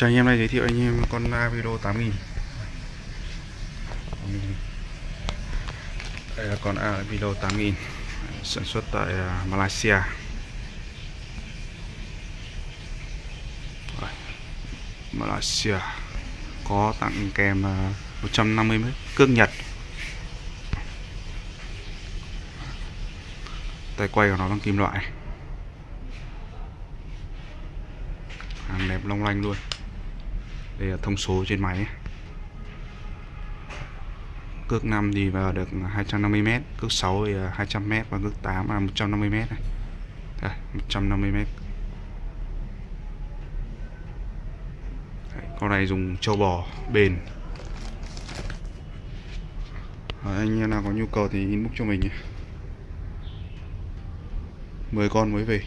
Chào anh em nay giới thiệu anh em con Avilo 8000 Đây là con Avilo 8000 sản xuất tại à, Malaysia. Malaysia có tặng kèm à, 150 mét cước Nhật. Tay quay của nó bằng kim loại. Hàng đẹp long lanh luôn đây là thông số trên máy. Cước 5 thì vào được 250m cước 6 thì 200m và cước 8 là 150m này. Đây, 150m Đấy, con này dùng trâu bò bền. Đấy, anh em nào có nhu cầu thì inbox cho mình nhé. 10 con mới về.